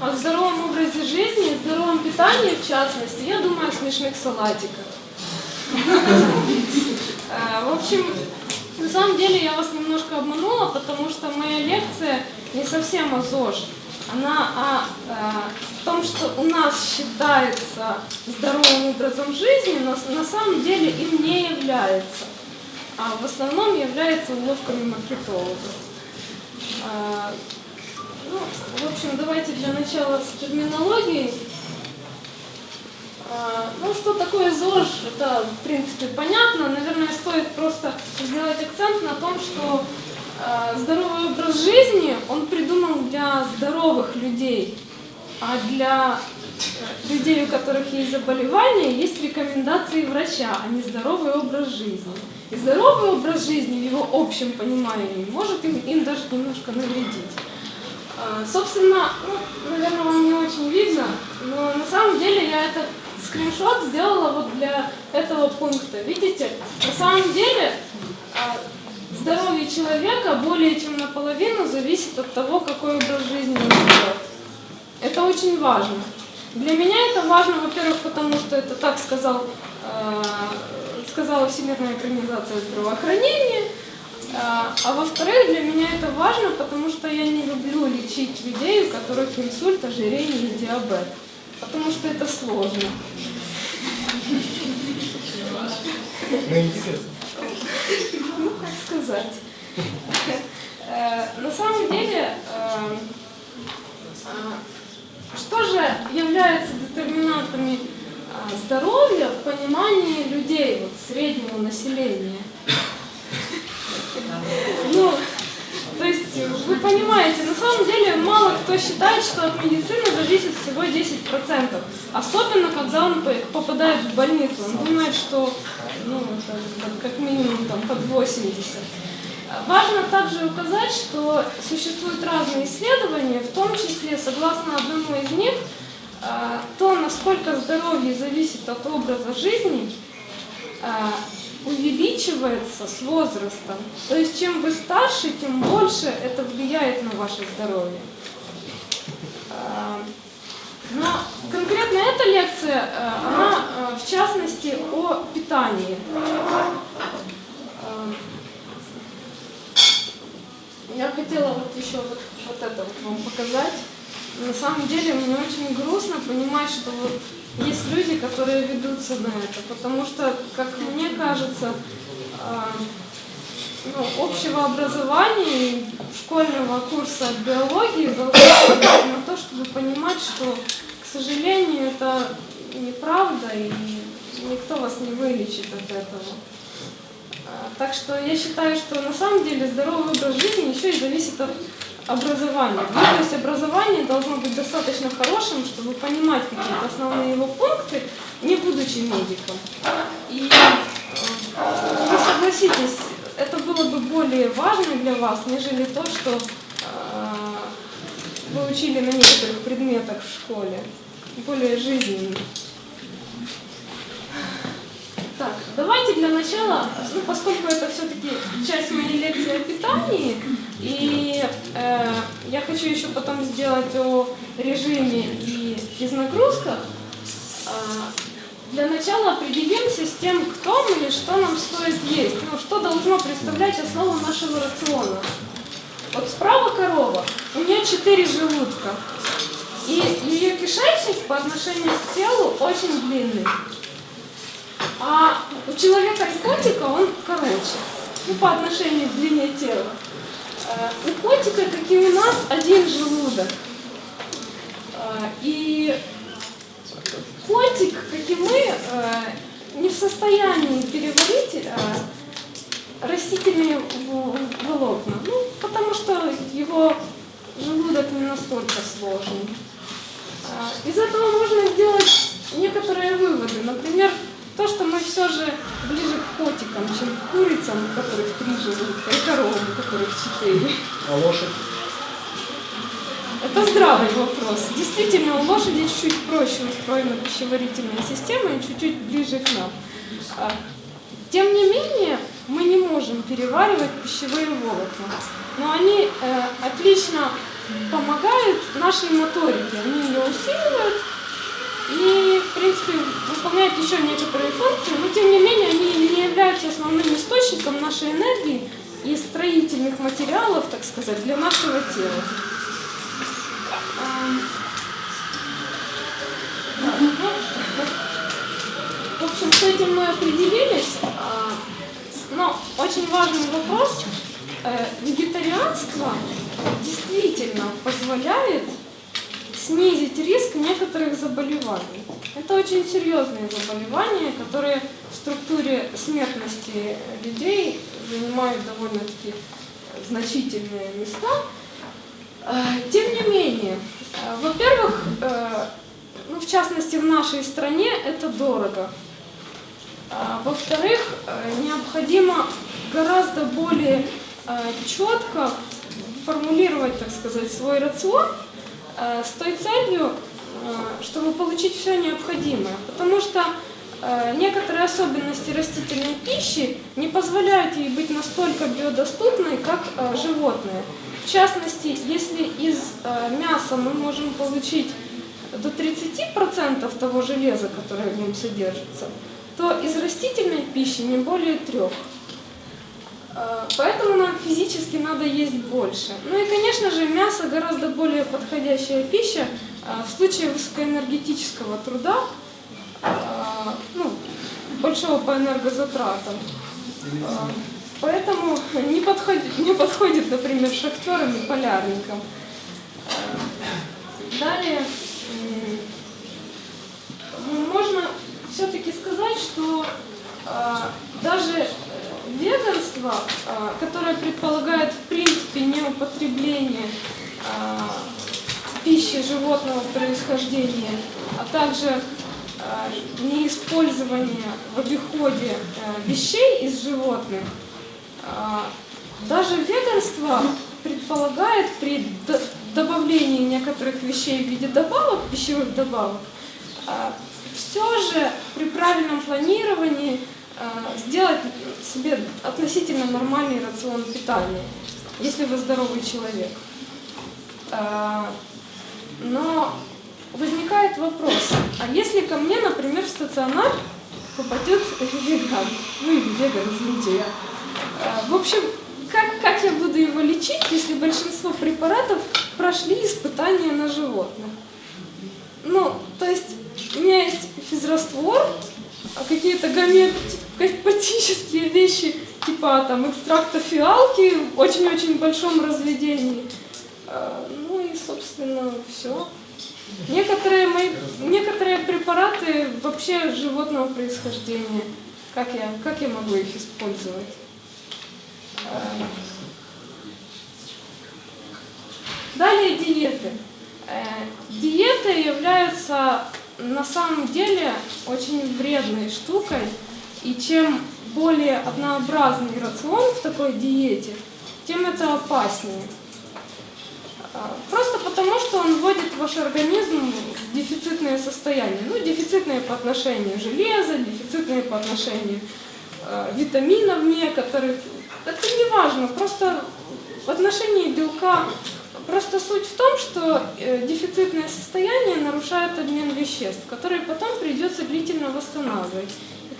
о здоровом образе жизни, здоровом питании в частности, я думаю о смешных салатиках. А, в общем, на самом деле я вас немножко обманула, потому что моя лекция не совсем о ЗОЖ. Она о, о том, что у нас считается здоровым образом жизни, но на самом деле им не является. А в основном является уловками маркетологов. Ну, в общем, давайте для начала с терминологией. А, ну, что такое ЗОЖ, это, в принципе, понятно. Наверное, стоит просто сделать акцент на том, что а, здоровый образ жизни, он придуман для здоровых людей, а для э, людей, у которых есть заболевания, есть рекомендации врача, а не здоровый образ жизни. И здоровый образ жизни в его общем понимании может им, им даже немножко навредить. А, собственно, ну, наверное, вам не очень видно, но на самом деле я этот скриншот сделала вот для этого пункта. Видите, на самом деле а, здоровье человека более чем наполовину зависит от того, какой образ жизни он ведет. Это очень важно. Для меня это важно, во-первых, потому что это так сказал, э, сказала Всемирная организация здравоохранения, а, а во-вторых, для меня это важно, потому что я не люблю лечить людей, у которых инсульт, ожирение и диабет. Потому что это сложно. Ну, интересно. Ну, как сказать. Э, на самом деле, э, э, что же является детерминантами здоровья в понимании людей, вот, среднего населения? Ну, то есть, вы понимаете, на самом деле мало кто считает, что от медицины зависит всего 10%. Особенно, когда он попадает в больницу. Он думает, что ну, как минимум там, под 80%. Важно также указать, что существуют разные исследования, в том числе, согласно одному из них, а, то, насколько здоровье зависит от образа жизни, а, увеличивается с возрастом. То есть чем вы старше, тем больше это влияет на ваше здоровье. А, но конкретно эта лекция, она в частности о питании. Я хотела вот еще вот, вот это вот вам показать. На самом деле мне очень грустно понимать, что вот есть люди, которые ведутся на это, потому что, как мне кажется, э, ну, общего образования школьного курса биологии должно на то, чтобы понимать, что, к сожалению, это неправда, и никто вас не вылечит от этого. Так что я считаю, что на самом деле здоровый образ жизни еще и зависит от образования. Ну, то есть образование должно быть достаточно хорошим, чтобы понимать какие-то основные его пункты, не будучи медиком. И э, вы согласитесь, это было бы более важно для вас, нежели то, что э, вы учили на некоторых предметах в школе, более жизненно. Так, давайте для начала, ну, поскольку это все-таки часть моей лекции о питании, и э, я хочу еще потом сделать о режиме и физнагрузках, э, для начала определимся с тем, кто мы и что нам стоит есть, ну, что должно представлять основу нашего рациона. Вот справа корова, у нее четыре желудка. И ее кишечник по отношению к телу очень длинный. А у человека и котика он короче. Ну, по отношению к длине тела. Э, у котика, как и у нас, один желудок. Э, и котик, как и мы, э, не в состоянии переварить растительные волокна. Ну, потому что его желудок не настолько сложный. Из этого можно сделать некоторые выводы. Например, то, что мы все же ближе к котикам, чем к курицам, у которых три желудка, и коровам, у которых четыре. А лошадь? Это здравый вопрос. Действительно, у лошади чуть-чуть проще устроена пищеварительная система и чуть-чуть ближе к нам. А, тем не менее, мы не можем переваривать пищевые волокна, но они э, отлично помогают нашей моторике. Они ее усиливают, и, в принципе, выполняют еще некоторые функции, но тем не менее они не являются основным источником нашей энергии и строительных материалов, так сказать, для нашего тела. В общем, с этим мы определились. А, но очень важный вопрос. Э, вегетарианство действительно позволяет снизить риск некоторых заболеваний. Это очень серьезные заболевания, которые в структуре смертности людей занимают довольно-таки значительные места. Э, тем не менее, э, во-первых, э, ну, в частности в нашей стране это дорого. Во-вторых, необходимо гораздо более четко формулировать, так сказать, свой рацион, Э, с той целью, э, чтобы получить все необходимое. Потому что э, некоторые особенности растительной пищи не позволяют ей быть настолько биодоступной, как животные. В частности, если из мяса мы можем получить до 30% того железа, которое в нем содержится, то из растительной пищи не более трех. Э, поэтому нам физически надо есть больше. Ну и, конечно же, мясо гораздо более подходящая пища э, в случае высокоэнергетического труда, э, ну, большого по энергозатратам. Поэтому не подходит, не подходит, например, шахтерам и полярникам. Далее, можно все-таки сказать, что даже ведомство, а, которое предполагает в принципе неупотребление а, пищи животного происхождения, а также а, неиспользование в обиходе вещей из животных, даже ведомство предполагает при добавлении некоторых вещей в виде добавок, пищевых добавок, все же при правильном планировании Э, сделать себе относительно нормальный рацион питания, если вы здоровый человек. Э, но возникает вопрос, а если ко мне, например, в стационар попадет веган, ну или веган, извините, я. Э, в общем, как, как я буду его лечить, если большинство препаратов прошли испытания на животных? Ну, то есть у меня есть физраствор, а какие-то гомеопатические вещи, типа там экстракта фиалки в очень-очень большом разведении. А, ну и, собственно, все. Некоторые, мои, некоторые препараты вообще животного происхождения. Как я, как я могу их использовать? А, далее диеты. Э, диеты являются на самом деле очень вредной штукой, и чем более однообразный рацион в такой диете, тем это опаснее. А, просто потому, что он вводит ваш организм в дефицитное состояние. Ну, дефицитное по отношению железа, дефицитное по отношению э, витаминов некоторых. Это не важно, просто в отношении белка Просто суть в том, что э, дефицитное состояние нарушает обмен веществ, который потом придется длительно восстанавливать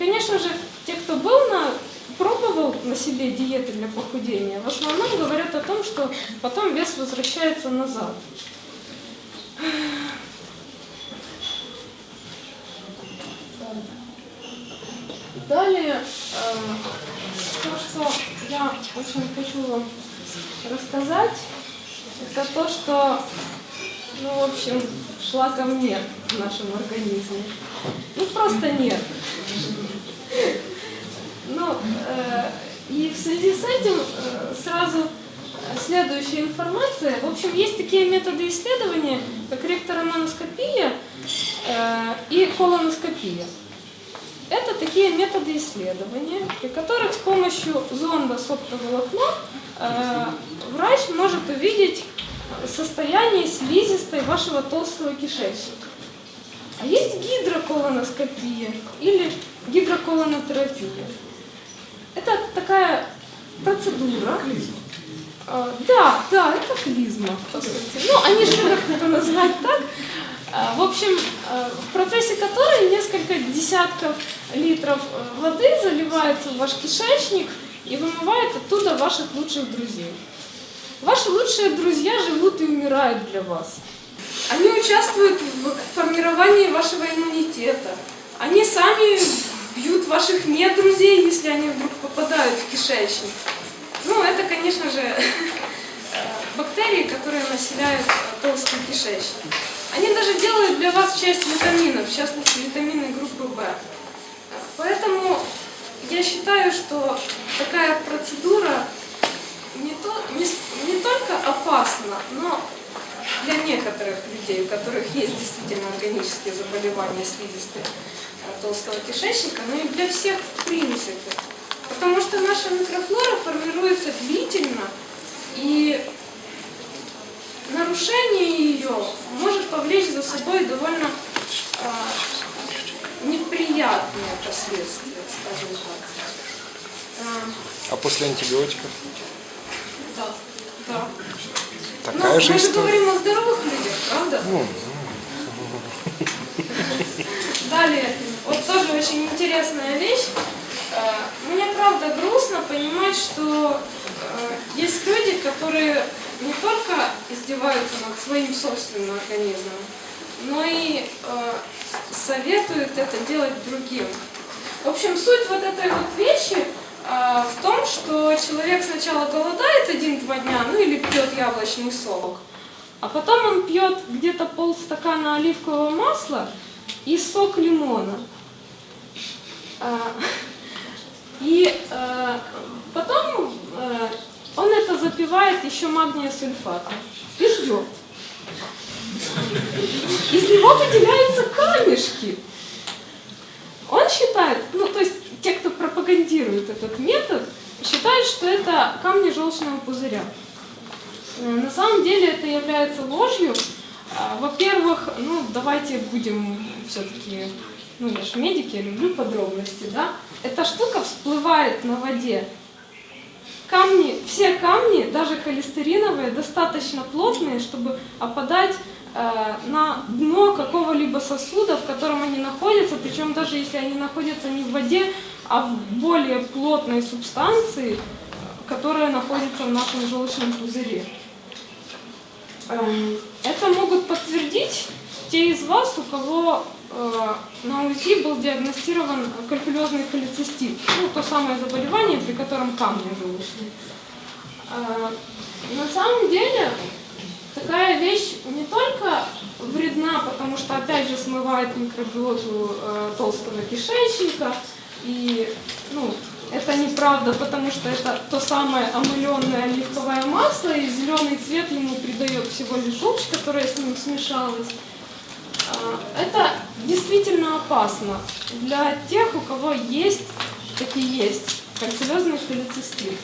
конечно же, те, кто был на, пробовал на себе диеты для похудения, в основном говорят о том, что потом вес возвращается назад. Далее, э, то, что я очень хочу вам рассказать, это то, что, ну, в общем, шлаком нет в нашем организме. Ну, просто нет. Ну, э, и в связи с этим э, сразу следующая информация. В общем, есть такие методы исследования, как ректороноскопия э, и колоноскопия. Это такие методы исследования, при которых с помощью зонда с оптоволокном врач может увидеть состояние слизистой вашего толстого кишечника. А есть гидроколоноскопия или гидроколонотерапия. Это такая процедура. А, да, да, это клизма, по сути. Ну, они же любят это называть так. А, в общем, а, в процессе которой несколько десятков литров э, воды заливается в ваш кишечник и вымывает оттуда ваших лучших друзей. Ваши лучшие друзья живут и умирают для вас. Они участвуют в формировании вашего иммунитета. Они сами бьют ваших нет друзей, если они вдруг попадают в кишечник. Ну, это, конечно же, бактерии, которые населяют толстый кишечник. Они даже делают для вас часть витаминов, в частности, витамины группы В. Поэтому я считаю, что такая процедура не, то, не, не только опасна, но для некоторых людей, у которых есть действительно органические заболевания слизистой э, толстого кишечника, но и для всех в принципе. Потому что наша микрофлора формируется длительно, и нарушение ее может повлечь за собой довольно э, неприятные последствия, скажем так. А после антибиотиков? Да, да. Такая ну, же мы же история. говорим о здоровых людях, правда? Ну, Далее, вот тоже очень интересная вещь. Э, Мне правда грустно понимать, что э, есть люди, которые не только издеваются над своим собственным организмом, но и э, советуют это делать другим. В общем, суть вот этой вот вещи в том, что человек сначала голодает один-два дня, ну или пьет яблочный сок, а потом он пьет где-то полстакана оливкового масла и сок лимона. А, И э, потом э, он это запивает еще магния сульфатом и ждет. Из него выделяются камешки. Он считает, ну то есть те, кто пропагандирует этот метод, считают, что это камни желчного пузыря. Э, На самом деле это является ложью. А, Во-первых, ну давайте будем все-таки, ну я же медик, я люблю подробности, да. Эта штука всплывает на воде. Камни, все камни, даже холестериновые, достаточно плотные, чтобы опадать э, на дно какого-либо сосуда, в котором они находятся, причем даже если они находятся не в воде, а в более плотной субстанции, которая находится в нашем желчном пузыре. Эм, Это могут подтвердить те из вас, у кого э, на УЗИ был диагностирован калькулезный холецистит, ну, то самое заболевание, при котором камни желчные. Э, На самом деле такая вещь не только вредна, потому что опять же смывает микробиоту э, толстого кишечника, и ну, это неправда, потому что это то самое омыленное оливковое масло, и зеленый цвет ему придает всего лишь желчь, которая с ним смешалась. А, Это действительно опасно для тех, у кого есть, таки есть, кальцилезный холецистит.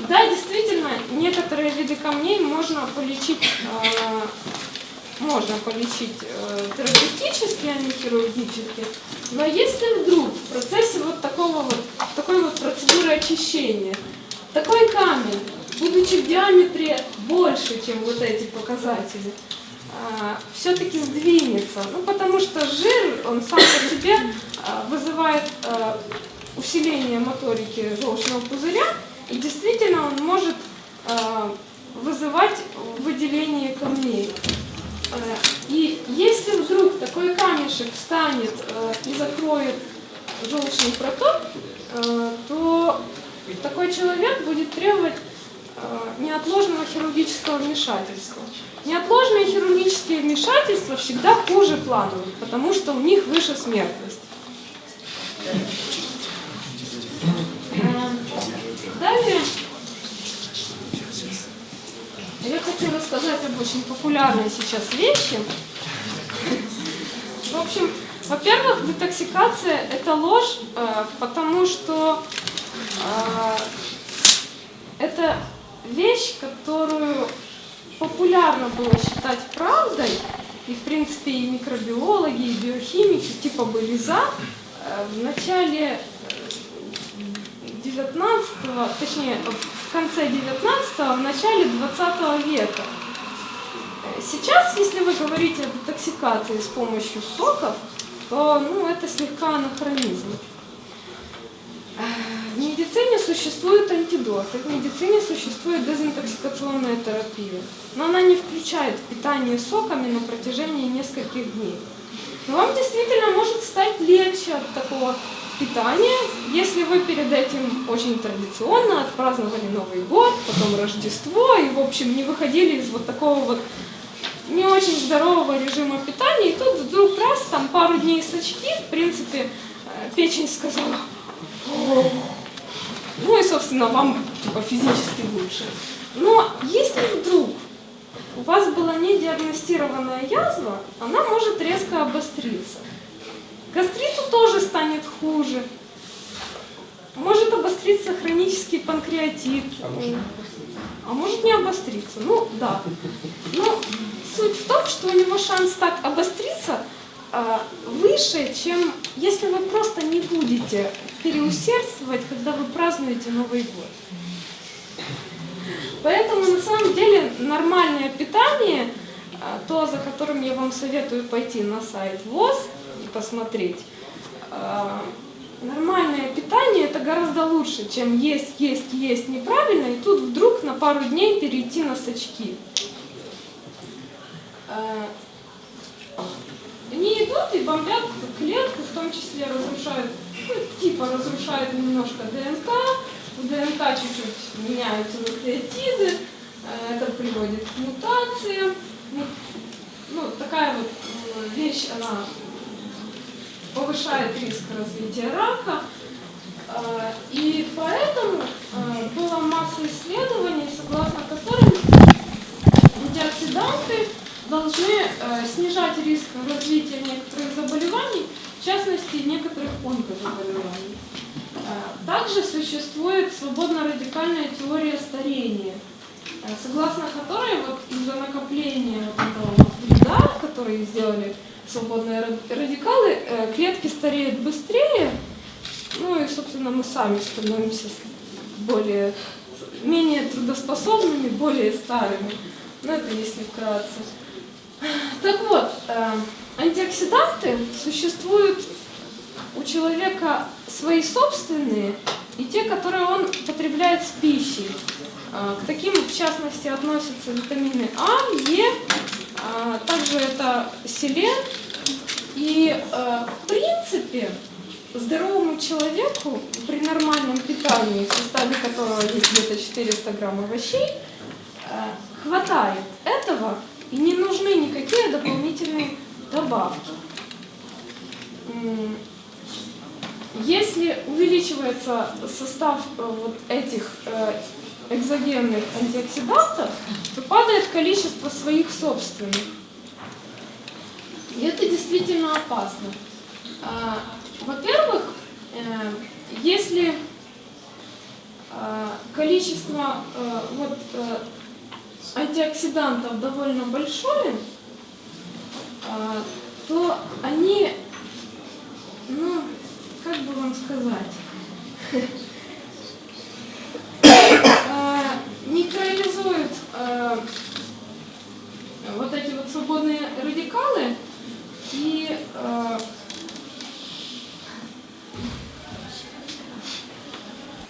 Да, действительно, некоторые виды камней можно полечить, э, можно полечить э, терапевтически, а не хирургически. Но если вдруг в процессе вот такого вот, такой вот процедуры очищения, такой камень, будучи в диаметре больше, чем вот эти показатели, все-таки сдвинется. Ну, потому что жир, он сам по себе а, вызывает а, усиление моторики желчного пузыря, и действительно он может а, вызывать выделение камней. И если вдруг такой камешек встанет и закроет желчный проток, то такой человек будет требовать неотложного хирургического вмешательства. Неотложные хирургические вмешательства всегда хуже плановых, потому что у них выше смертность. Э, Далее я хочу рассказать об очень популярной сейчас вещи. В общем, во-первых, детоксикация – это ложь, э, потому что э, это вещь, которую популярно было считать правдой, и в принципе и микробиологи, и биохимики типа были за, э, в начале 19 точнее, в конце 19 в начале 20 века. Сейчас, если вы говорите о детоксикации с помощью соков, то ну, это слегка анахронизм. В медицине существует антидот, в медицине существует дезинтоксикационная терапия, но она не включает питание соками на протяжении нескольких дней. Но вам действительно может стать легче от такого питания, если вы перед этим очень традиционно отпраздновали Новый год, потом Рождество и, в общем, не выходили из вот такого вот не очень здорового режима питания, и тут вдруг раз, там пару дней сочки, в принципе, э, печень сказала. Ну и, собственно, вам типа, физически лучше. Но если вдруг у вас была не диагностированная язва, она может резко обостриться. Гастриту тоже станет хуже. Может обостриться хронический панкреатит. А может А может не обостриться. Ну, да. Но суть в том, что у него шанс так обостриться выше, чем если вы просто не будете переусердствовать, когда вы празднуете Новый год. Поэтому на самом деле нормальное питание, а, то, за которым я вам советую пойти на сайт ВОЗ и посмотреть, а, нормальное питание это гораздо лучше, чем есть, есть, есть неправильно, и тут вдруг на пару дней перейти на сачки. И бомбят клетку, в том числе разрушают, ну, типа разрушают немножко ДНК, в ДНК чуть-чуть меняются нуклеотиды, э, это приводит к мутациям. Ну, Ну, такая вот э, вещь, она повышает риск развития рака. Э, И поэтому была масса исследований, согласно которым антиоксиданты должны э, снижать риск развития некоторых заболеваний, в частности некоторых онкозаболеваний. Э, Также существует свободно-радикальная теория старения, э, согласно которой вот из-за накопления вот этого вреда, который сделали свободные ра- радикалы, э, клетки стареют быстрее, ну и, собственно, мы сами становимся более, менее трудоспособными, более старыми. Ну, это если вкратце. Так вот, э, антиоксиданты существуют у человека свои собственные и те, которые он потребляет с пищей. Э, К таким, в частности, относятся витамины А, Е, а также это селен. И, э, в принципе, здоровому человеку при нормальном питании, в составе которого есть где-то 400 грамм овощей, э, хватает этого и не нужны никакие дополнительные добавки. Если увеличивается состав э, вот этих э, экзогенных антиоксидантов, то падает количество своих собственных. И это действительно опасно. А, Во-первых, э, если количество вот, антиоксидантов довольно большое, а, то они, ну, как бы вам сказать, а, нейтрализуют а, вот эти вот свободные радикалы и а,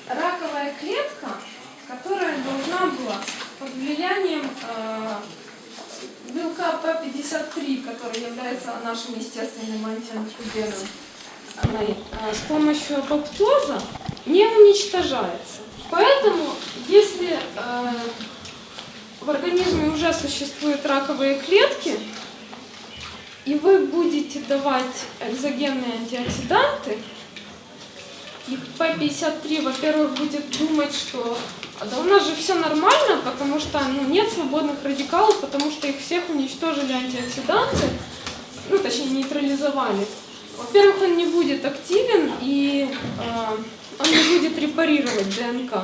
раковая клетка, которая должна была под влиянием э, белка P53, который является нашим естественным антиантрогеном, она, э, с помощью апоптоза не уничтожается. Поэтому, если э, в организме уже существуют раковые клетки, и вы будете давать экзогенные антиоксиданты, и P53, во-первых, будет думать, что «А да у нас же все нормально, потому что ну, нет свободных радикалов, потому что их всех уничтожили антиоксиданты, ну, точнее, нейтрализовали. Во-первых, он не будет активен и э, он не будет репарировать ДНК.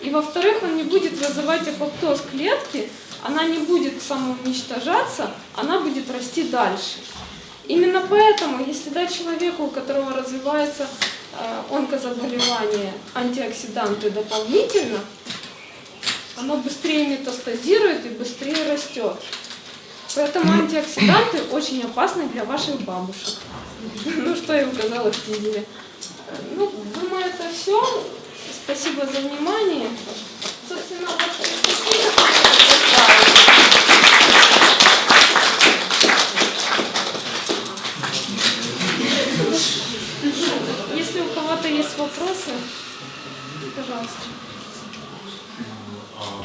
И во-вторых, он не будет вызывать апоптоз клетки, она не будет самоуничтожаться, она будет расти дальше. Именно поэтому, если дать человеку, у которого развивается э, онкозаболевание, антиоксиданты дополнительно, оно быстрее метастазирует и быстрее растет. Поэтому антиоксиданты очень опасны для ваших бабушек. Ну, что я указала в тизере. Ну, думаю, это все. Спасибо за внимание. Собственно, вот у кого-то есть вопросы, пожалуйста. А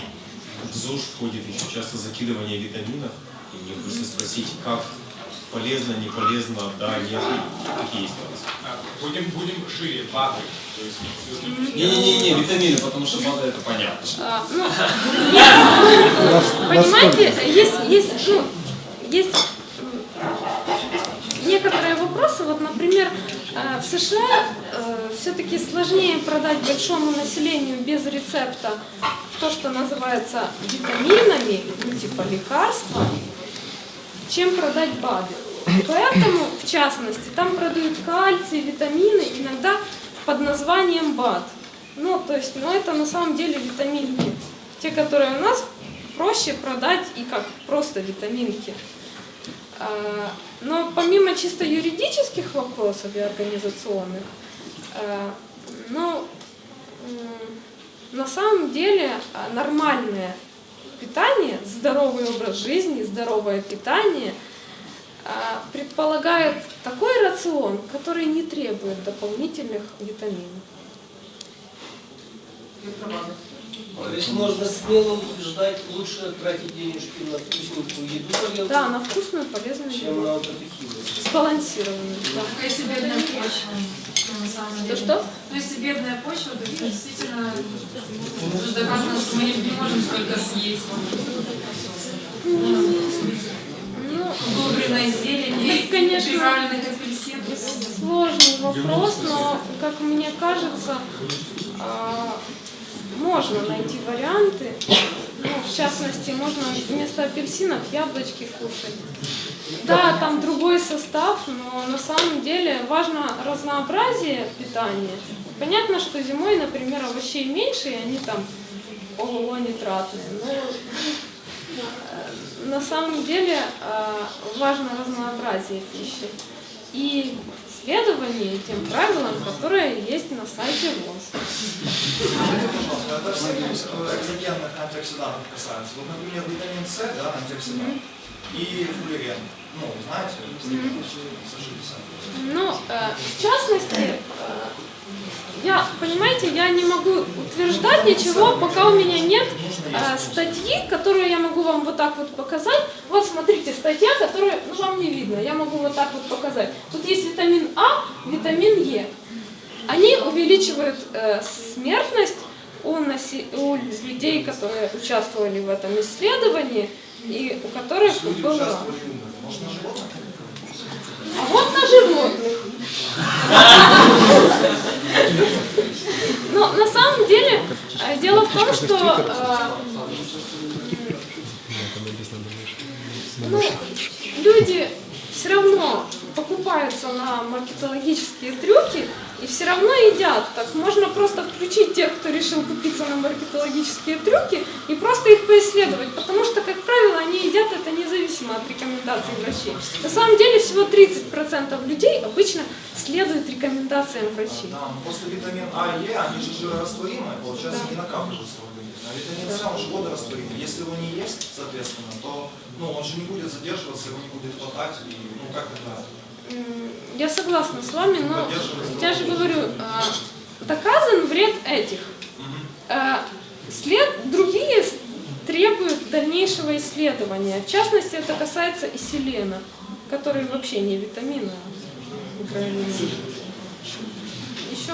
в ЗОЖ входит еще часто закидывание витаминов. И мне хочется спросить, как полезно, не полезно, да, нет, какие есть нюансы? А, Будем, будем шире, БАДы. Не-не-не, витамины, потому что БАДы это понятно. А, ну, понимаете, есть, есть, ну, есть некоторые вопросы, вот, например, э, в США все-таки сложнее продать большому населению без рецепта то, что называется витаминами, ну, типа лекарства, чем продать БАДы. Поэтому, в частности, там продают кальций, витамины, иногда под названием БАД. Ну, то есть, ну, это на самом деле витаминки. Те, которые у нас проще продать и как просто витаминки. А, Но помимо чисто юридических вопросов и организационных, а, ну, м, на самом деле а, нормальное питание, здоровый образ жизни, здоровое питание а, предполагает такой рацион, который не требует дополнительных витаминов. То есть можно смело утверждать, лучше тратить денежки на вкусненькую еду полезную, Да, на вкусную, полезную чем еду. на вот эту химию. Сбалансированную, да. То есть деле. Что-что? То есть бедная почва, то есть действительно уже доказано, что мы не можем столько съесть. Ну, Удобренной зелени, конечно. апельсинов. сложный вопрос, но, как мне кажется, а, можно найти варианты. Ну, в частности, можно вместо апельсинов яблочки кушать. Да, там другой состав, но на самом деле важно разнообразие питания. Понятно, что зимой, например, овощей меньше, и они там ого нитратные. Но э, на самом деле э, важно разнообразие пищи и следование тем правилам, которые есть на сайте ВОЗ. Скажите, пожалуйста, это все экзогенных антиоксидантов касается. Вот, например, витамин С, да, антиоксидант, и фуллерен. Ну, знаете, сошите сами. Ну, э, в частности, э, я, понимаете, я не могу утверждать ничего, пока у меня нет э, статьи, которую я могу вам вот так вот показать. Вот смотрите, статья, которую ну, вам не видно, я могу вот так вот показать. Тут есть витамин А, витамин Е. Они увеличивают э, смертность у, наси- у людей, которые участвовали в этом исследовании и у которых Люди на животных? А вот на животных. Но на самом деле э, дело в том, что э, ну, люди все равно покупаются на маркетологические трюки и все равно едят. Так можно просто включить тех, кто решил купиться на маркетологические трюки и просто их поисследовать, потому что, как правило, они едят это независимо от рекомендаций врачей. На самом деле всего 30% людей обычно следуют рекомендациям врачей. Да, просто витамин А и Е, они же жирорастворимые, получается, не накапливаются в организме. А витамин С, он же водорастворимый. Если его не есть, соответственно, то ну, он же не будет задерживаться, его не будет хватать, и ну как это... Я согласна с вами, но я же говорю, а, доказан вред этих. Э, След, другие требуют дальнейшего исследования. В частности, это касается и селена, который вообще не витамин, а микроэлемент. Еще?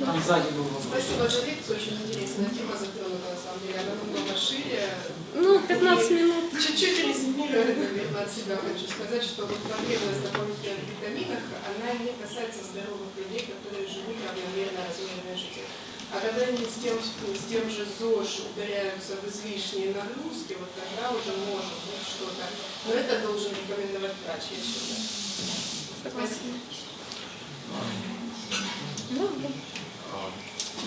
Там сзади был вопрос. Спасибо за лекцию, очень интересная тема затронута, на самом деле, она намного шире. Ну, 15 минут. Чуть-чуть резюмируя, наверное, от себя хочу сказать, что вот проблема с дополнительных витаминах, она не касается здоровых людей, которые живут равномерно размеренной жизнью. А когда они с тем, с тем же ЗОЖ ударяются в излишние нагрузки, вот тогда уже может быть что-то. Но это должен рекомендовать врач, я считаю. Согласна. Да, да. А,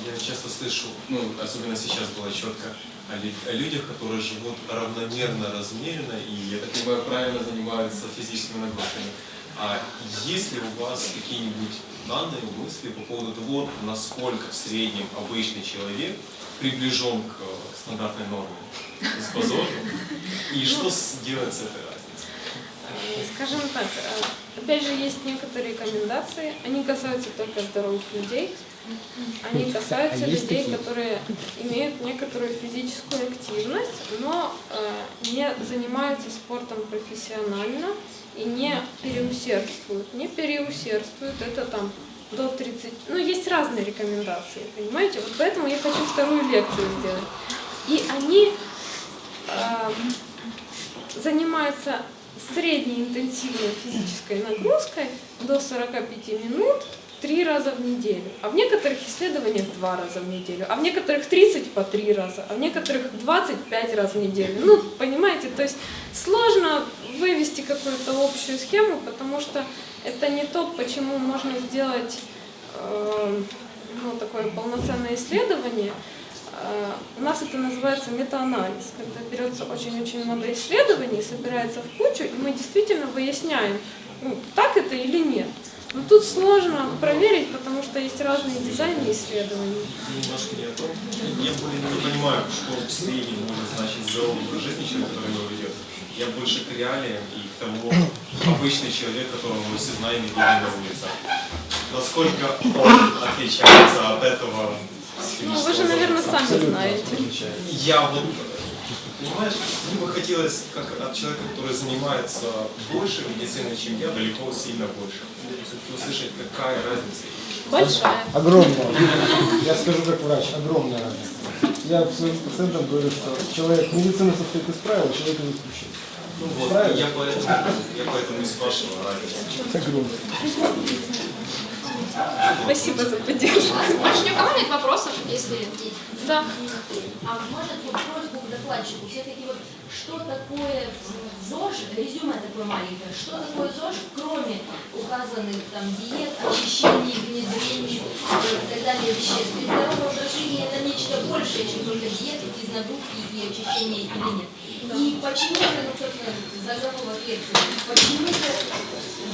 Я часто слышу, ну, особенно сейчас было четко, о, о людях, которые живут равномерно, размеренно и, я так понимаю, правильно занимаются физическими нагрузками. А есть ли у вас какие-нибудь данные, мысли по поводу того, насколько в среднем обычный человек приближен к э, стандартной норме с базоном, и что с- делать с этой разницей? Э, Скажем так, э, опять же, есть некоторые рекомендации, они касаются только здоровых людей, они касаются людей, которые имеют некоторую физическую активность, но э, не занимаются спортом профессионально и не переусердствуют. Не переусердствуют, это там до 30, ну есть разные рекомендации, понимаете? Вот поэтому я хочу вторую лекцию сделать. И они э, занимаются средней интенсивной физической нагрузкой до 45 минут три раза в неделю. А в некоторых исследованиях два раза в неделю, а в некоторых 30 по три раза, а в некоторых 25 раз в неделю. Ну, понимаете, то есть сложно вывести какую-то общую схему, потому что это не то, почему можно сделать э, ну, такое полноценное исследование. Э, У нас это называется метаанализ, когда берется очень-очень много исследований, собирается в кучу, и мы действительно выясняем, ну, так это или нет. Но тут сложно проверить, потому что есть разные дизайны исследований. Немножко не о том. Я более не понимаю, что в среднем может значить здоровый жизни человек, который его ведет. Я больше к реалиям и к тому обычный человек, которого мы все знаем и видим на улице. Насколько он отличается от этого Ну, вы же, наверное, сами знаете. Я вот, понимаешь, мне бы хотелось, как от человека, который занимается больше медициной, чем я, далеко сильно больше. Услышать, какая разница. Большая. Огромная. Я скажу как врач, огромная разница. Я своим пациентам говорю, что человек, медицина состоит из правил, человек из исключений. Ну вот, Правильно. я поэтому, я поэтому и спрашиваю разницу. Огромная. Спасибо за поддержку. Больше ни у кого нет вопросов, если... Да. А может вот просьбу к докладчику, все-таки вот что такое ЗОЖ, резюме такое маленькое, что такое ЗОЖ, кроме указанных там диет, очищений, внедрений и так далее веществ. Ведь здоровый образ жизни это нечто большее, чем только диеты, физнагрузки и очищение или нет. И почему же, ну, собственно, заголовок лекции, почему же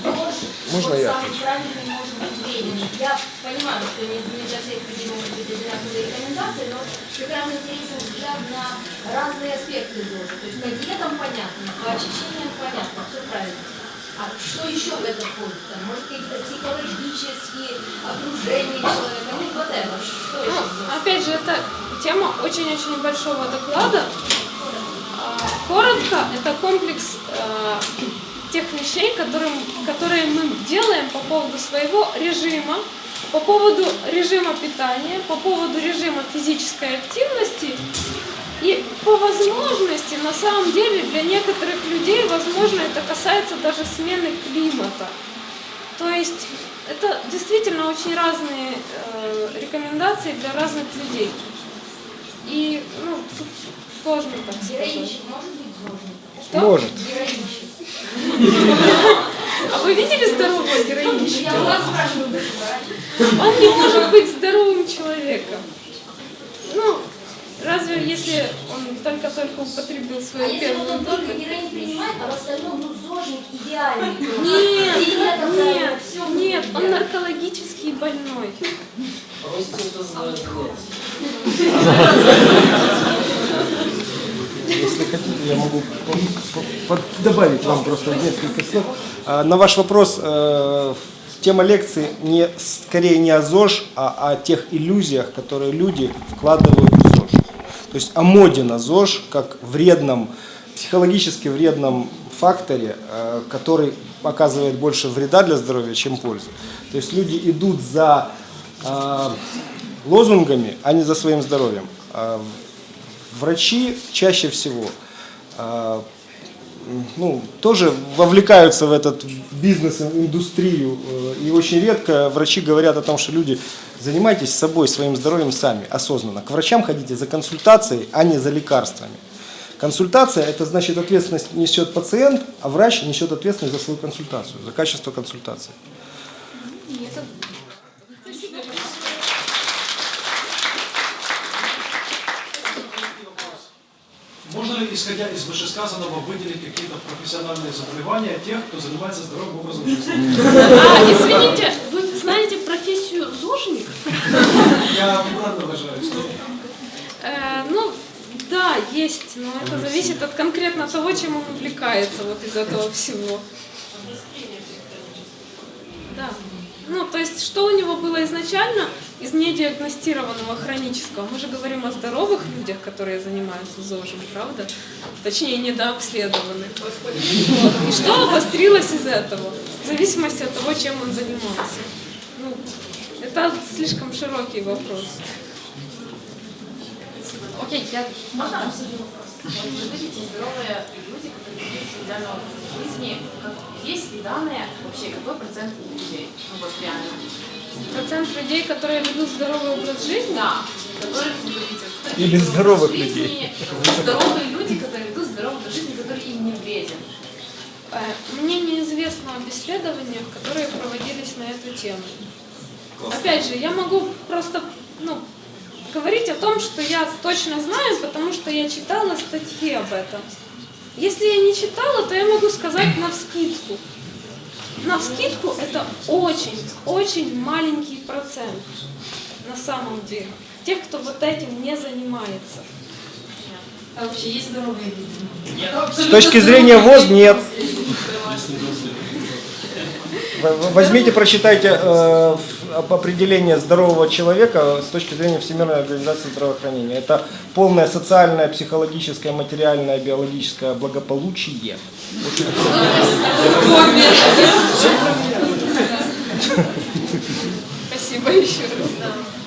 ЗОЖ Можно вот я? самый правильный может быть времени? Я понимаю, что не, не для всех людей могут быть одинаковые рекомендации, но раз интересен взгляд на разные аспекты ЗОЖа. То есть по диетам понятно, по очищениям понятно, все правильно. А что еще в это входит? Там, может, какие-то психологические окружения человека, ну, whatever. Что еще? Ну, опять же, это тема очень-очень большого доклада. Коротко, это комплекс э, тех вещей, которые, которые мы делаем по поводу своего режима, по поводу режима питания, по поводу режима физической активности. И по возможности, на самом деле, для некоторых людей, возможно, это касается даже смены климата. То есть это действительно очень разные э, рекомендации для разных людей. И ну, тут сложно так сказать. Что? Может. А вы видели здорового героинщика? Я вас спрашиваю. Он не может быть здоровым человеком. Ну, разве если он только-только употребил А свою если вот первую он только дозу? героин принимает, а в остальном, ну, зожник идеальный. Нет, нет, всё нет, он идеально. наркологически больной. Просите это знать. Если хотите, я могу добавить вам просто несколько слов. А, На ваш вопрос, э, тема лекции не, скорее не о ЗОЖ, а о тех иллюзиях, которые люди вкладывают в ЗОЖ. То есть о моде на ЗОЖ, как вредном, психологически вредном факторе, э, который оказывает больше вреда для здоровья, чем пользы. То есть люди идут за э, лозунгами, а не за своим здоровьем. А Врачи чаще всего э, ну, тоже вовлекаются в этот бизнес, индустрию. э, И очень редко врачи говорят о том, что люди занимайтесь собой, своим здоровьем сами, осознанно. К врачам ходите за консультацией, а не за лекарствами. Консультация – это значит ответственность несет пациент, а врач несет ответственность за свою консультацию, за качество консультации. Можно ли, исходя из вышесказанного, выделить какие-то профессиональные заболевания тех, кто занимается здоровым образом жизни? А, извините, вы знаете профессию зожник? Я неправильно выражаюсь. Э, ну, да, есть, но это зависит от конкретно того, чем он увлекается вот из этого всего. Да. Ну, то есть, что у него было изначально из недиагностированного хронического? Мы же говорим о здоровых людях, которые занимаются ЗОЖем, правда? Точнее, недообследованных. Вот. И что обострилось из этого? В зависимости от того, чем он занимался. Ну, это слишком широкий вопрос. Окей, я... Можно? Вот Вы видите здоровые люди, которые ведут идеальный образ жизни. Как, есть ли данные вообще, какой процент людей? Ну вот реально. Процент людей, которые ведут здоровый образ жизни? Да, которые, вы которые Или здоровых жизни, людей. Здоровые люди, которые ведут здоровый образ жизни, который им не вреден. Э, Мне неизвестно об исследованиях, которые проводились на эту тему. Опять же, я могу просто ну, говорить о том, что я точно знаю, потому что я читала статьи об этом. Если я не читала, то я могу сказать на вскидку. На вскидку это очень, очень маленький процент на самом деле. Тех, кто вот этим не занимается. А вообще есть здоровые люди? С точки зрения ВОЗ нет. Возьмите, прочитайте э, определение здорового человека с точки зрения Всемирной организации здравоохранения. Это полное социальное, психологическое, материальное, биологическое благополучие. Спасибо еще раз.